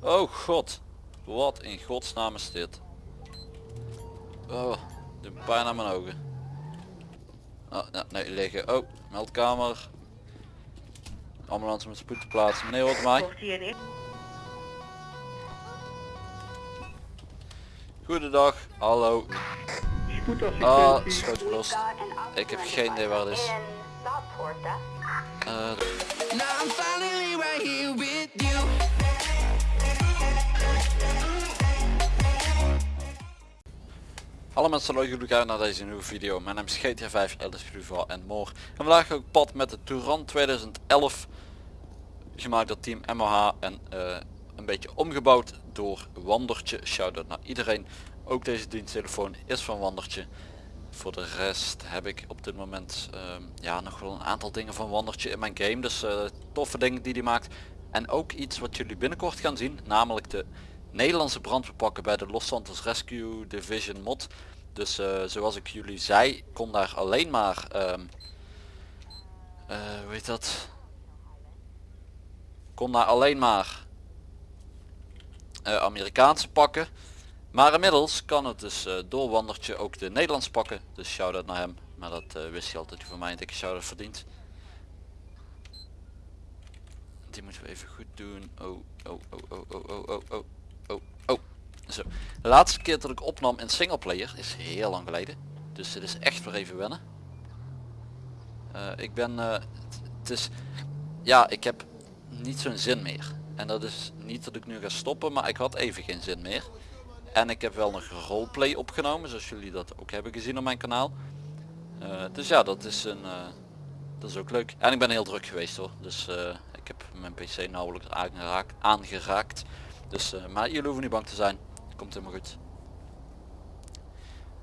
Oh god. Wat in godsnaam is dit? Oh, de pijn aan mijn ogen. Oh, ja, nee, liggen. Oh, meldkamer. Ambulance met spoed te plaatsen. Meneer, wat mij? Goedendag, hallo. Ah, schoot gelost. Ik heb geen idee waar het is. Hallo mensen, leuk jullie kijken naar deze nieuwe video. Mijn naam is GTA 5, Elders Rival en more. En vandaag ook pad met de Touran 2011. Gemaakt door team MOH en uh, een beetje omgebouwd door Wandertje. Shout-out naar iedereen. Ook deze diensttelefoon is van Wandertje. Voor de rest heb ik op dit moment uh, ja, nog wel een aantal dingen van Wandertje in mijn game. Dus uh, toffe dingen die hij maakt. En ook iets wat jullie binnenkort gaan zien. Namelijk de Nederlandse brandweerpakken bij de Los Santos Rescue Division mod. Dus uh, zoals ik jullie zei, kon daar alleen maar, um, hoe heet dat, kon daar alleen maar uh, Amerikaanse pakken. Maar inmiddels kan het dus doorwandertje ook de Nederlandse pakken. Dus shout-out naar hem. Maar dat wist je altijd voor mij een dikke shout-out verdient. Die moeten we even goed doen. Oh, oh, oh, oh, oh, oh, oh, oh. Zo. De laatste keer dat ik opnam in singleplayer is heel lang geleden. Dus het is echt weer even wennen. Uh, ik ben, uh, het is, ja ik heb niet zo'n zin meer. En dat is niet dat ik nu ga stoppen, maar ik had even geen zin meer. En ik heb wel nog roleplay opgenomen, zoals jullie dat ook hebben gezien op mijn kanaal. Uh, dus ja, dat is een, dat is ook leuk. En ik ben heel druk geweest hoor. Dus ik heb mijn pc nauwelijks aangeraakt. aangeraakt. Dus, maar jullie hoeven niet bang te zijn. Komt helemaal goed.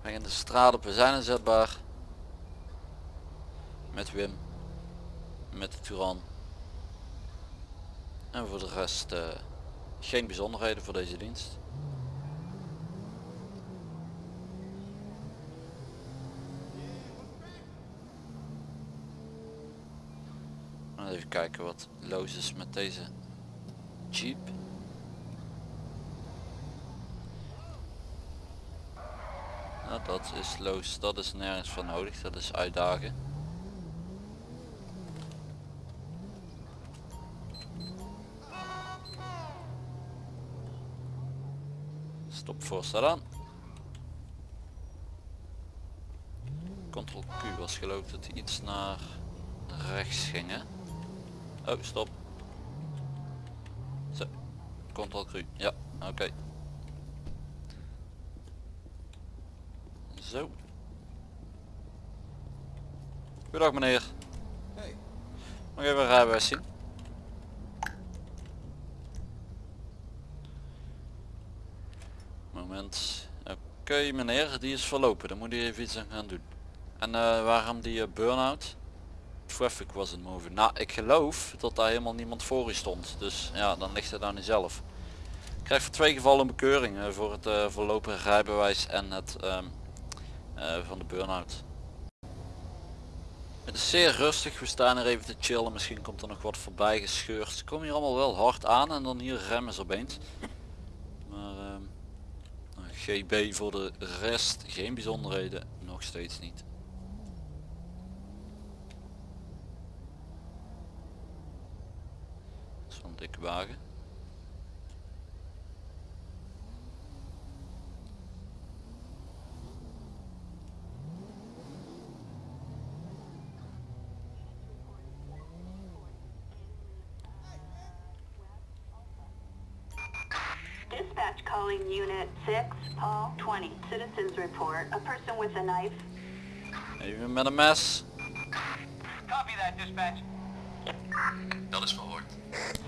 We gaan de straat op. We zijn inzetbaar. Met Wim. Met de Turan. En voor de rest uh, geen bijzonderheden voor deze dienst. Even kijken wat los is met deze Jeep. Nou, dat is los, dat is nergens voor nodig, dat is uitdagen. Stop voorstel aan. Ctrl Q was geloof dat hij iets naar rechts ging hè. Oh stop. Zo. Ctrl Q. Ja, oké. Zo. Goedendag meneer. Hey. Mag even een rijbewijs zien? Moment. Oké meneer, die is verlopen. Dan moet hij even iets aan gaan doen. En uh, waarom die uh, burn-out? Traffic wasn't moving. Nou, ik geloof dat daar helemaal niemand voor u stond. Dus ja, dan ligt het aan u zelf. Ik krijg voor twee gevallen een bekeuring uh, voor het voorlopige rijbewijs en het um, uh, van de burn-out. Het is zeer rustig, we staan er even te chillen, misschien komt er nog wat voorbij gescheurd. Komen hier allemaal wel hard aan en dan hier remmen ze opeens. Maar nou, GB voor de rest, geen bijzonderheden, nog steeds niet. Zo'n dikke wagen. Dispatch calling unit 6, Paul 20. Citizens report a person with a knife. Even met een mes. Copy that, dispatch. Dat is verhoord.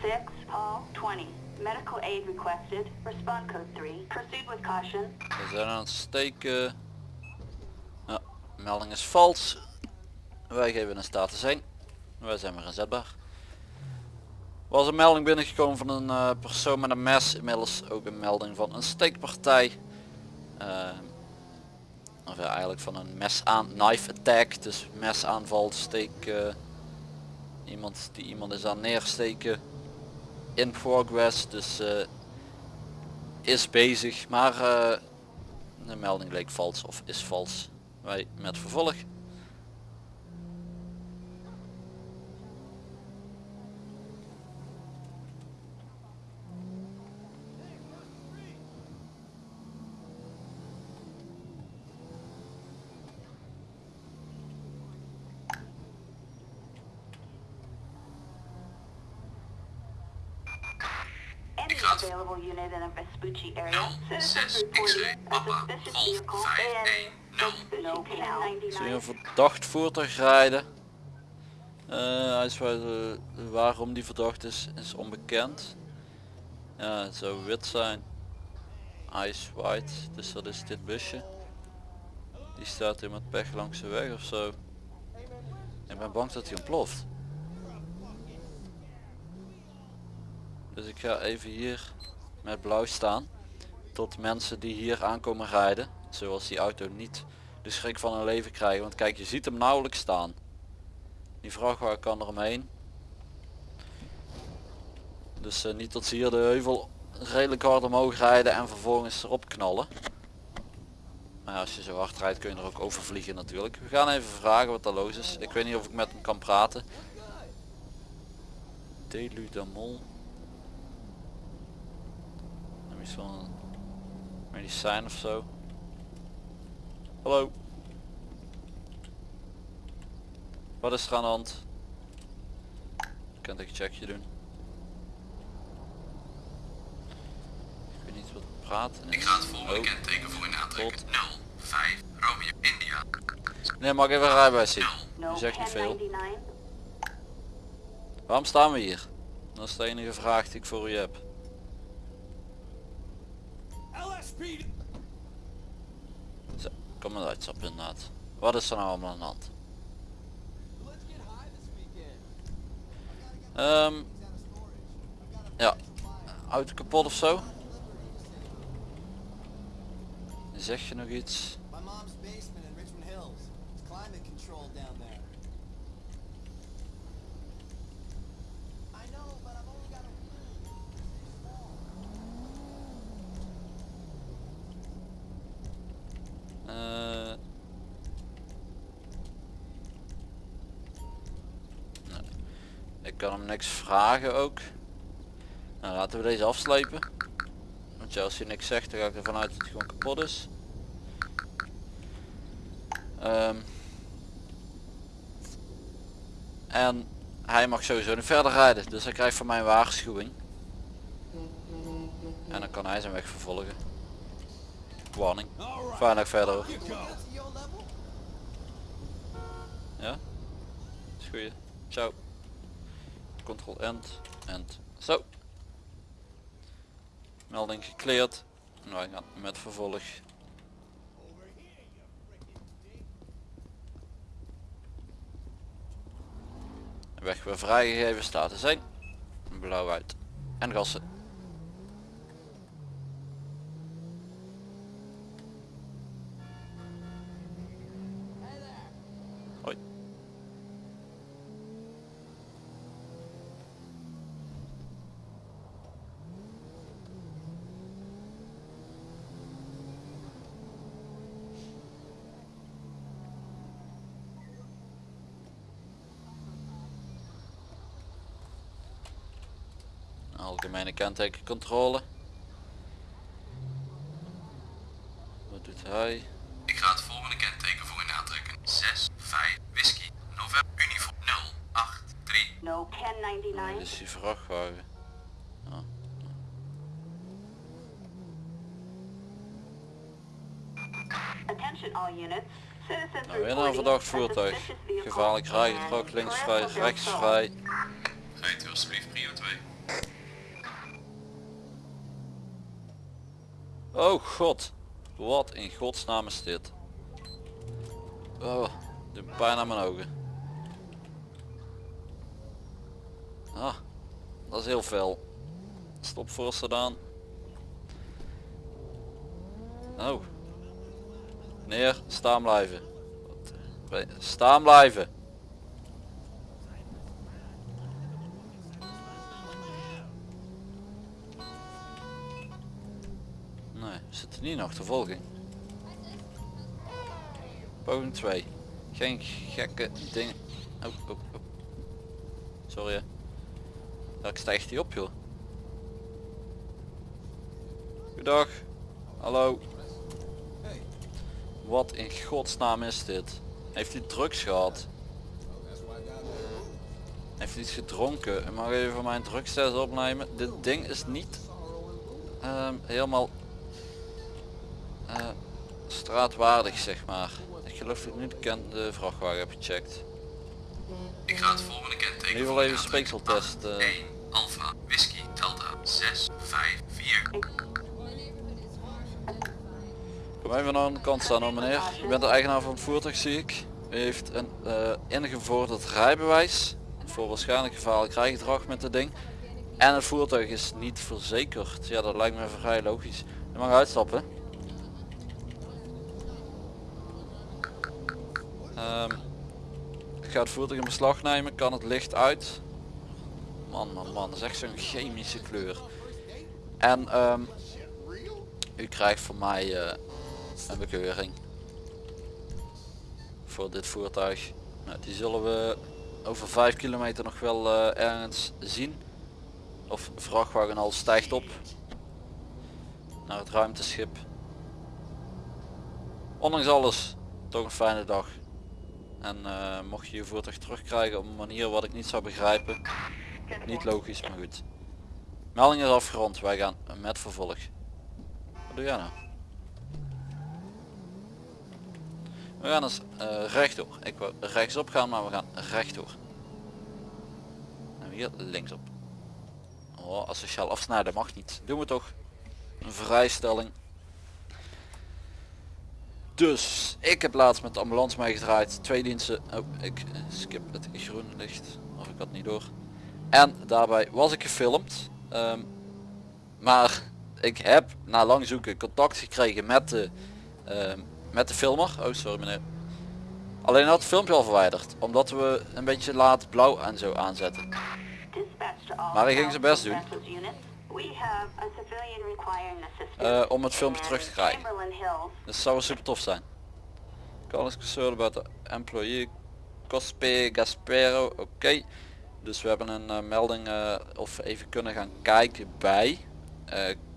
6, Paul 20. Medical aid requested. Respond code 3. Proceed with caution. We zijn aan het steken. Ja, melding is vals. Wij geven een status 1. Wij zijn weer inzetbaar was een melding binnengekomen van een uh, persoon met een mes. Inmiddels ook een melding van een steekpartij. Uh, of ja, eigenlijk van een mes aan knife attack. Dus mesaanval, steek. Uh, iemand die iemand is aan neersteken. In progress. Dus is bezig, maar eh, de melding leek vals of is vals. Wij met vervolg. 6 X-ray Papa een verdacht voertuig rijden. Uh, eh, waarom die verdacht is, is onbekend. Ja, het zou wit zijn. Ice white, dus dat is dit busje. Die staat hier met pech langs de weg ofzo. Ik ben bang dat hij ontploft. Dus ik ga even hier met blauw staan. Tot mensen die hier aankomen rijden, zoals die auto niet de schrik van hun leven krijgen. Want kijk, je ziet hem nauwelijks staan. Die vrachtwagen kan er omheen. Dus eh, niet dat ze hier de heuvel redelijk hard omhoog rijden en vervolgens erop knallen. Maar als je zo hard rijdt kun je er ook over vliegen natuurlijk. We gaan even vragen wat er los is. Ik weet niet of ik met hem kan praten. Deludamol. Heb je medicijn of zo? Hallo. Wat is er aan de hand? Kan ik een checkje doen? Ik weet niet wat praten Ik ga het volgende Oh. kenteken voor u aantrekken. Tot. 0, 5, Romeo, India. Nee, mag ik even een rijbewijs zien? 0, No Je zegt niet veel. 1099. Waarom staan we hier? Dat is de enige vraag die ik voor u heb. Zo, kom maar uitstappen inderdaad. Wat is er nou allemaal aan de hand? Ehm ja, auto kapot of zo? Zeg je nog iets? Kan hem niks vragen ook. Nou, laten we deze afslepen. Want ja, als hij niks zegt, dan ga ik ervan uit dat hij gewoon kapot is. Ehm. En hij mag sowieso niet verder rijden, dus hij krijgt van mij een waarschuwing. En dan kan hij zijn weg vervolgen. Warning. Fijn dag verder. Ja? Is goeie. Ciao. Control end. End. Zo. Melding gecleared. En wij gaan met vervolg. Weg weer vrijgegeven staat te zijn. Blauw uit. En gassen. Hoi. Algemene kentekencontrole. Wat doet hij? Ik ga het volgende kenteken voor u aantrekken. 6, 5, whisky, november, uniform, 0, 8, 3. No Dit 1099. is die vrachtwagen. Ah. Attention all units. Citizens Nou, weer een verdacht voertuig. Gevaarlijk in rijgedrag, linksvrij, Coronel del Sol. rechtsvrij. Rijdt u alsjeblieft prio 2. Oh god. Wat in godsnaam is dit? Oh, de pijn aan mijn ogen. Ah, dat is heel fel. Stop voor sedaan. Oh. Neer, staan blijven. Eh, Staan blijven. Zit er niet in achtervolging? Poging 2. Geen gekke dingen. Oh, oh, oh. Sorry. hè. Ja, ik stijgt die op joh. Goedag. Hallo. Wat in godsnaam is dit? Heeft hij drugs gehad? Heeft hij iets gedronken? En mag even mijn drugstest opnemen? Dit ding is niet ehm, helemaal straatwaardig zeg maar. Ik geloof dat ik nu de, vrachtwagen heb gecheckt. Ik ga het volgende kenteken Nu wel even speekseltest. eh. 1 Alpha Whisky Delta 6 5 4 Kom even aan de kant staan hoor meneer. U bent de eigenaar van het voertuig zie ik. U heeft een eh, ingevorderd rijbewijs. Voor waarschijnlijk gevaarlijk rijgedrag met het ding. En het voertuig is niet verzekerd. Ja dat lijkt me vrij logisch. U mag uitstappen. Ehm, ik ga het voertuig in beslag nemen. Kan het licht uit. Man man man. Dat is echt zo'n chemische kleur. En ehm, u krijgt van mij eh, een bekeuring voor dit voertuig. Nou, die zullen we over 5 kilometer nog wel eh, ergens zien. Of vrachtwagen al stijgt op naar het ruimteschip. Ondanks alles, toch een fijne dag. En eh, mocht je je voertuig terugkrijgen op een manier wat ik niet zou begrijpen. Niet logisch, maar goed. Melding is afgerond, wij gaan met vervolg. Wat doe jij nou? We gaan eens eh, rechtdoor. Ik wil rechtsop gaan, maar we gaan rechtdoor. Nou hier linksop. Oh, asociaal afsnijden mag niet. Doen we toch. Een vrijstelling. Dus, ik heb laatst met de ambulance meegedraaid. Twee diensten. Oh, ik skip het groene licht. Of ik had niet door. En daarbij was ik gefilmd. Ehm, maar ik heb na lang zoeken contact gekregen met de, ehm, met de filmer. Oh sorry meneer. Alleen had het filmpje al verwijderd. Omdat we een beetje laat blauw en zo aanzetten. Maar hij ging zijn best doen. Eh, om het filmpje terug te krijgen. Het zou super tof zijn. Call is concerned about the employee Cospe Gaspero. Oké. Dus we hebben een eh, melding eh, of even kunnen gaan kijken bij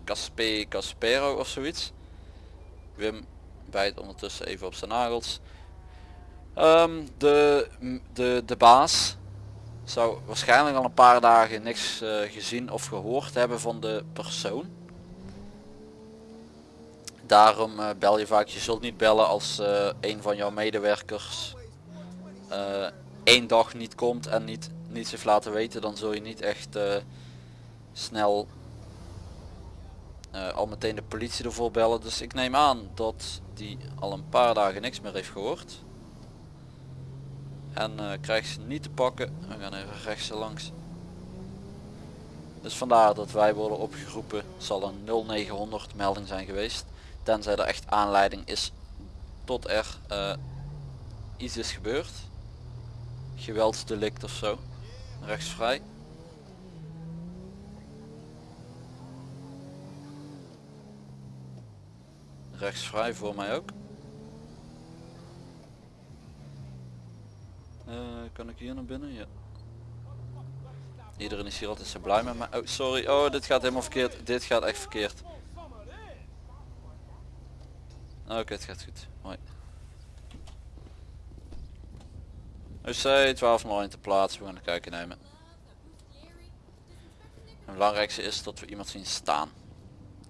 Caspe Gaspero of zoiets. Wim bijt ondertussen even op zijn nagels. Ehm, de, de, de baas zou waarschijnlijk al een paar dagen niks eh, gezien of gehoord hebben van de persoon. Daarom eh, bel je vaak, je zult niet bellen als eh, een van jouw medewerkers één dag niet komt en niet niets heeft laten weten, dan zul je niet echt snel al meteen de politie ervoor bellen. Dus ik neem aan dat die al een paar dagen niks meer heeft gehoord. En eh krijgt ze niet te pakken. We gaan even rechts langs. Dus vandaar dat wij worden opgeroepen. Zal een 0900 melding zijn geweest. Tenzij er echt aanleiding is tot er eh, iets is gebeurd. Geweldsdelict of zo. Rechtsvrij. Rechtsvrij voor mij ook. Eh, kan ik hier naar binnen? Ja. Iedereen is hier altijd zo blij met mij. Oh, sorry. Oh, dit gaat helemaal verkeerd. Dit gaat echt verkeerd. Oké, het gaat goed. Hoi. UC 1201 te plaatsen. We gaan een kijken nemen. Het belangrijkste is dat we iemand zien staan.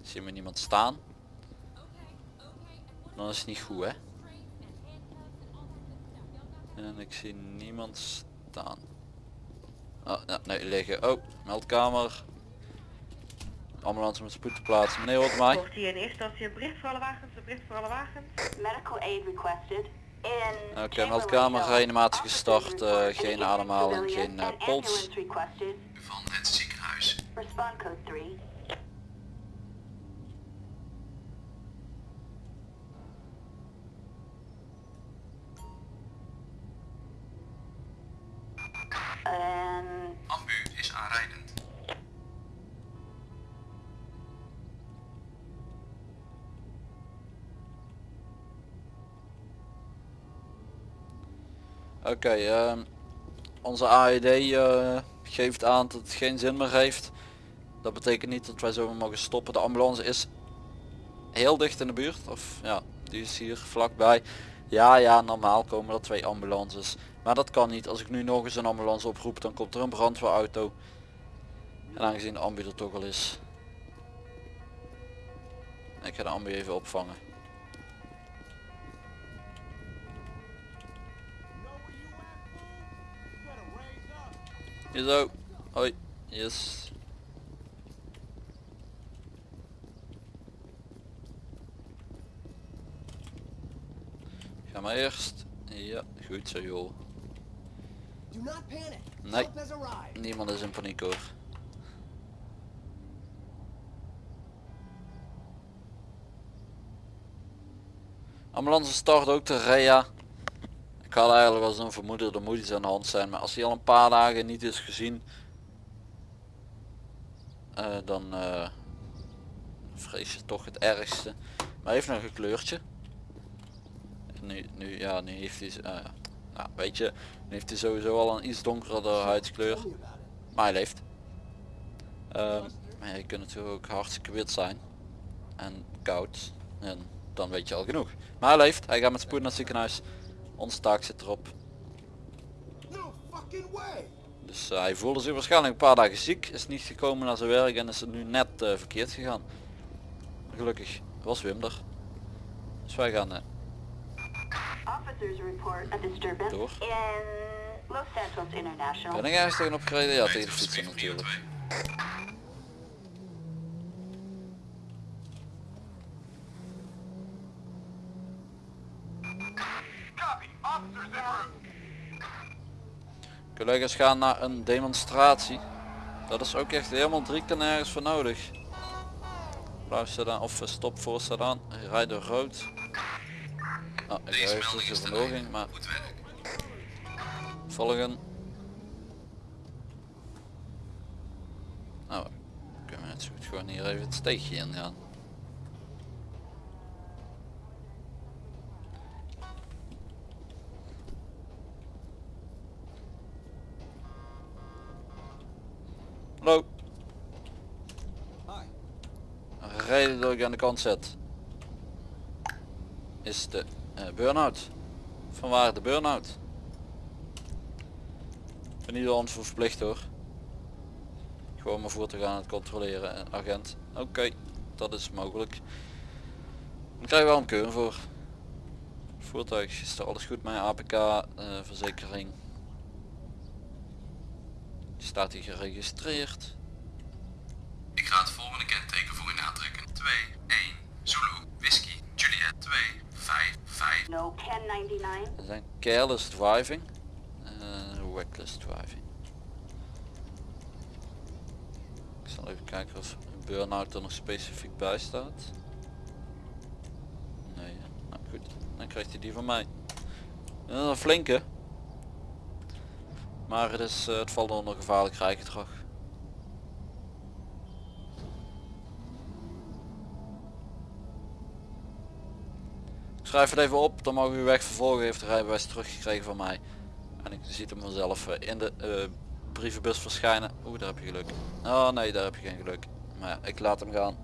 Zien we niemand staan, dan is het niet goed hè. En ik zie niemand staan. Oh, ja, nee, liggen. Oh, meldkamer. Ambulance met spoed te plaatsen. Meneer hoort mij. Volgt hier in eerste instantie een bericht voor alle wagens, een bericht voor alle wagens. Medical aid requested. Oké, meldkamer, reanimatie gestart, eh, geen ademhaling, geen, and pols. van het ziekenhuis. Respond code 3. En... Ambu is aanrijdend. Oké, ehm, onze AED eh, geeft aan dat het geen zin meer heeft. Dat betekent niet dat wij zo mogen stoppen. De ambulance is heel dicht in de buurt. Of ja, die is hier vlakbij. Ja, ja, normaal komen er twee ambulances. Maar dat kan niet. Als ik nu nog eens een ambulance oproep, dan komt er een brandweerauto. En aangezien de ambu er toch al is. Ik ga de ambu even opvangen. Zo. Hoi. Yes. Ga maar eerst. Ja, goed zo joh. Nee. Niemand is in paniek hoor. Ambulance start ook de REA. Ik had eigenlijk wel zo'n vermoeden, er moet iets aan de hand zijn. Maar als hij al een paar dagen niet is gezien, eh, dan eh, vrees je toch het ergste. Maar heeft nog een kleurtje. Nu, nu, ja, nu heeft hij, eh, nou weet je, nu heeft hij sowieso al een iets donkerder huidskleur. Maar hij leeft. Ehm, maar je kunt natuurlijk ook hartstikke wit zijn. En koud. En dan weet je al genoeg. Maar hij leeft. Hij gaat met spoed naar het ziekenhuis. Onze taak zit erop. Dus eh, hij voelde zich waarschijnlijk een paar dagen ziek. Is niet gekomen naar zijn werk en is het nu net eh, verkeerd gegaan. Gelukkig was Wim er. Dus wij gaan Officers report a disturbance Door. in Los Santos International. Ben ik ergens tegenop gereden? Ja, tegen de fietsen natuurlijk. Collega's gaan naar een demonstratie. Dat is ook echt helemaal drie keer nergens voor nodig. Blauw sedan of stop voor sedan. Rijd door rood. Ik Deze wou even melding is ze ten vandoor einde. ging, maar Goed werk. volgen. Nou, kunnen we net zo goed gewoon hier even het steegje in gaan. Hallo. Reden dat ik aan de kant zet is de burn-out. Vanwaar de burn-out. Ben niet door verplicht hoor. Gewoon mijn voertuig aan het controleren en agent. Oké, dat is mogelijk. Dan krijg je wel een keur voor. Voertuig is er alles goed met APK, eh, verzekering. Staat hier geregistreerd. Ik ga het volgende kenteken voor u aantrekken. 2, 1, Zulu, Whisky, Juliet, 2, 5, 5. No 1099. We zijn careless driving. reckless driving. Ik zal even kijken of burn-out er nog specifiek bij staat. Nee, nou goed. Dan krijgt hij die van mij. Dat is een flinke. Maar het, is, eh, het valt onder gevaarlijk rijgedrag. Schrijf het even op, dan mogen u weg vervolgen. Heeft de rijbewijs teruggekregen van mij. En ik ziet hem vanzelf eh, in de eh, brievenbus verschijnen. Oeh, daar heb je geluk. Oh nee, daar heb je geen geluk. Maar ja, ik laat hem gaan.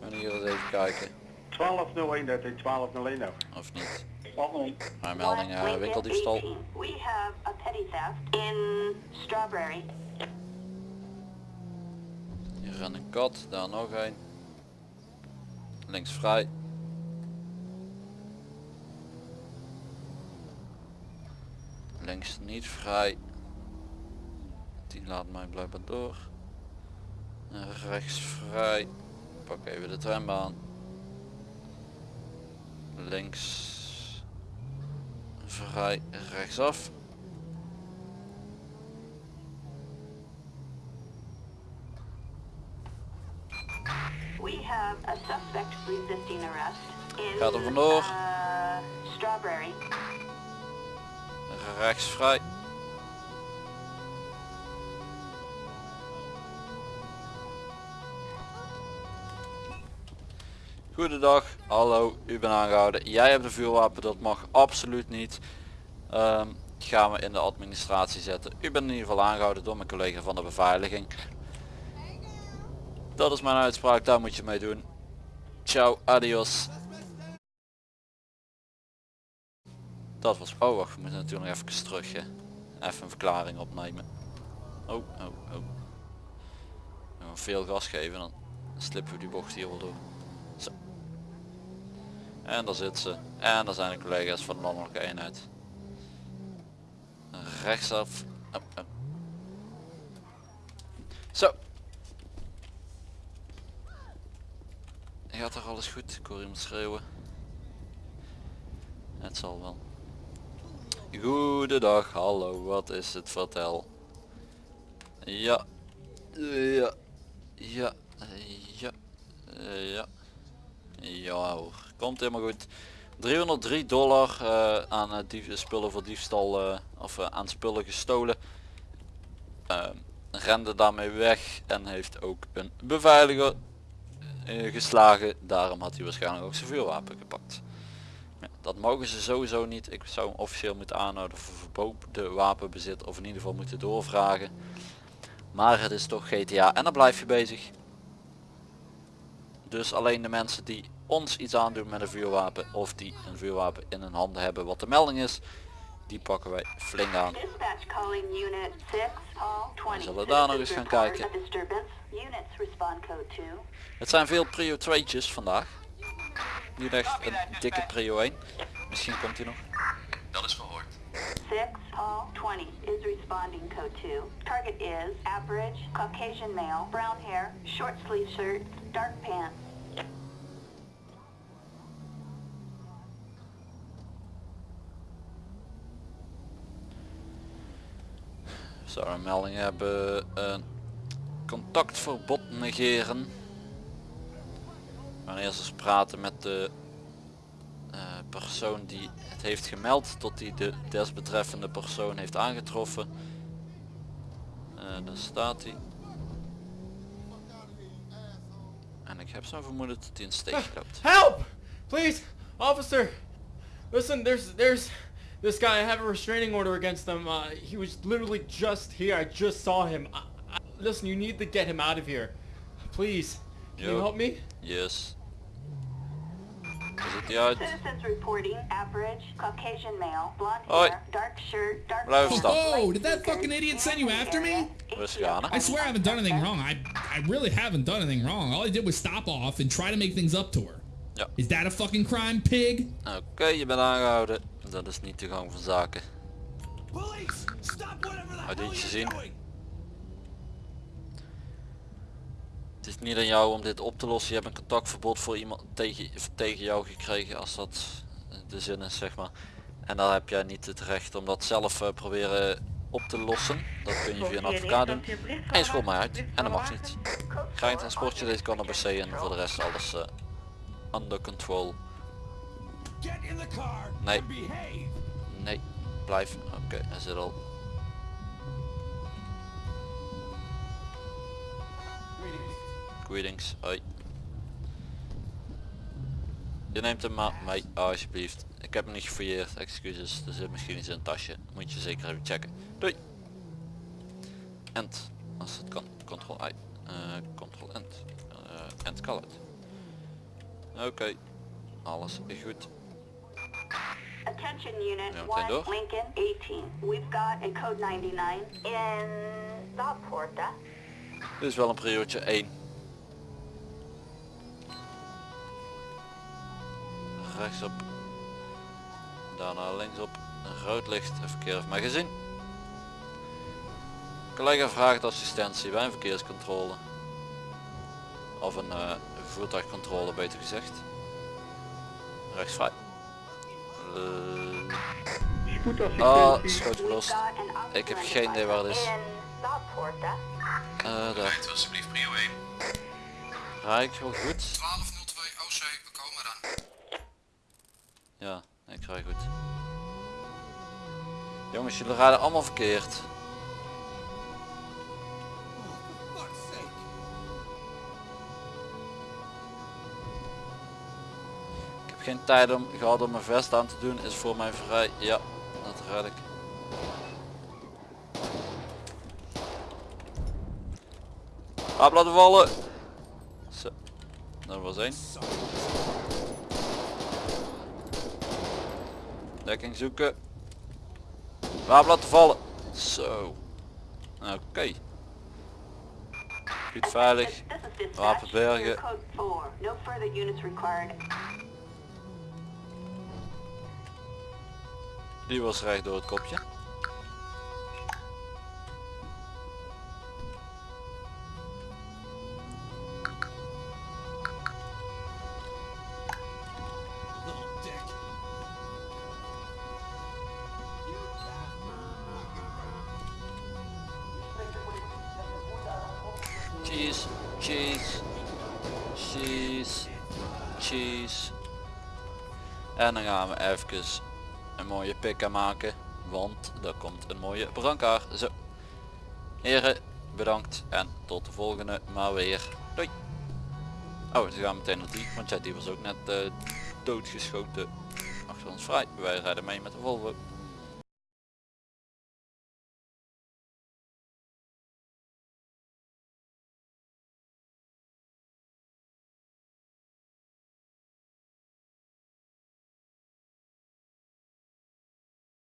En hier eens even kijken. 1201, dat is 1201 ook. Of niet. 1201. Maar melding eh, Lincoln winkeldiefstal. 18. We have a petty theft in Strawberry. Hier rent een kat, daar nog een. Links vrij. Links niet vrij. Die laat mij blijkbaar door. Rechts vrij. Pak even de trambaan. Links vrij rechtsaf. We have a suspect resisting arrest in Gaat er vandoor. uh, Strawberry. Rechts vrij. Goedendag, hallo, u bent aangehouden. Jij hebt een vuurwapen, dat mag absoluut niet. Ehm, gaan we in de administratie zetten. U bent in ieder geval aangehouden door mijn collega van de beveiliging. Dat is mijn uitspraak, daar moet je mee doen. Ciao, adios. Dat was... Oh wacht, we moeten natuurlijk nog even terug. Hè. Even een verklaring opnemen. Oh, oh, oh. Veel gas geven, dan slippen we die bocht hier wel door. Zo. En daar zit ze. En daar zijn de collega's van de landelijke eenheid. Rechtsaf. Oh, oh. Zo. Gaat er alles goed? Ik hoor iemand schreeuwen. Het zal wel. Goedendag, hallo, wat is het? Vertel. Ja. Ja. Ja. Ja. Ja. Ja hoor. Komt helemaal goed. 303 dollar eh, aan uh, dief spullen voor diefstal eh, of eh, aan spullen gestolen. Ehm, rende daarmee weg en heeft ook een beveiliger eh, geslagen. Daarom had hij waarschijnlijk ook zijn vuurwapen gepakt. Ja, dat mogen ze sowieso niet. Ik zou officieel moeten aanhouden voor verboden wapenbezit of in ieder geval moeten doorvragen. Maar het is toch GTA en dan blijf je bezig. Dus alleen de mensen die ons iets aandoen met een vuurwapen of die een vuurwapen in hun handen hebben wat de melding is, die pakken wij flink aan. Dispatch calling unit 6, Paul 20. zullen daar nog eens gaan kijken. a disturbance. Units respond code 2. Het zijn veel prio 2'tjes vandaag. Niet echt een dikke prio 1. Misschien komt hij nog. Dat is verhoord. 6, Paul 20 is responding code 2. Target is average, Caucasian male, brown hair, short sleeve shirt, dark pants. Zou een melding hebben. eh, contactverbod negeren. Wanneer ze praten met de eh, persoon die het heeft gemeld tot die de desbetreffende persoon heeft aangetroffen. Eh daar staat hij. En ik heb zo'n vermoeden dat hij een steek loopt. Help! Please, officer. Listen, there's there's this guy. I have a restraining order against him. Uh, he was literally just here. I just saw him. I, I, listen, you need to get him out of here. Please. Can you Yo. help me? Yes. Hoe ziet hij uit? Citizens reporting average, Caucasian male, blonde Hoi. hair, dark shirt, dark Blijf pants, staan. did that fucking idiot send you after me? area, Rustig? I swear I haven't done anything wrong. I I really haven't done anything wrong. All I did was stop off and try to make things up to her. Ja. Is that a fucking crime, pig? Oké, je bent aangehouden. Dat is niet de gang van zaken. You're gezien? doing! Het is niet aan jou om dit op te lossen. Je hebt een contactverbod voor iemand tegen, tegen jou gekregen als dat de zin is zeg maar. En dan heb jij niet het recht om dat zelf eh, proberen op te lossen. Dat kun je via een advocaat doen. En je schoot mij uit. En dat mag niet. Ga je transportje deze cannabis C en voor de rest alles eh, under control. Nee. Nee, blijf. Oké, hij zit al. Greetings, hoi. Je neemt hem maar mee, alsjeblieft. Ik heb hem niet gefouilleerd, excuses. Er zit misschien iets in het tasje. Moet je zeker even checken. Doei! End. Als het kan. Ctrl I. Eh Ctrl End. Eh End colored. Oké. Alles goed. Attention unit Ja, meteen 1, door. Lincoln 18. We've got a code 99 in Southporta. Dit is wel een priootje 1. Rechtsop. Daarna linksop. Een rood licht. Een verkeer heeft mij gezien. Collega vraagt assistentie bij een verkeerscontrole. Of een eh, voertuigcontrole beter gezegd. Rechtsvrij. Eh, Spoedassistentie. Ah, schoot We've gelost. Ik heb geen idee waar het is. Eh, daar. Alsjeblieft prio 1. Rijk wel goed. 1202 OC, we komen eraan. Ja, ik rij goed. Jongens, jullie rijden allemaal verkeerd. Geen tijd om gehad om mijn vest aan te doen. Is voor mij vrij. Ja, dat red ik. Wapen laten vallen. Zo. Dat was één. Dekking zoeken. Wapen laten vallen. Zo. Oké. Goed veilig. Wapen bergen. Die was recht door het kopje. Cheese, cheese, cheese, cheese. En dan gaan we even een mooie pika maken, want er komt een mooie brancard. Zo. Heren, bedankt en tot de volgende maar weer. Doei. Oh, ze gaan meteen naar die, want ja, die was ook net eh, doodgeschoten achter ons vrij. Wij rijden mee met de Volvo.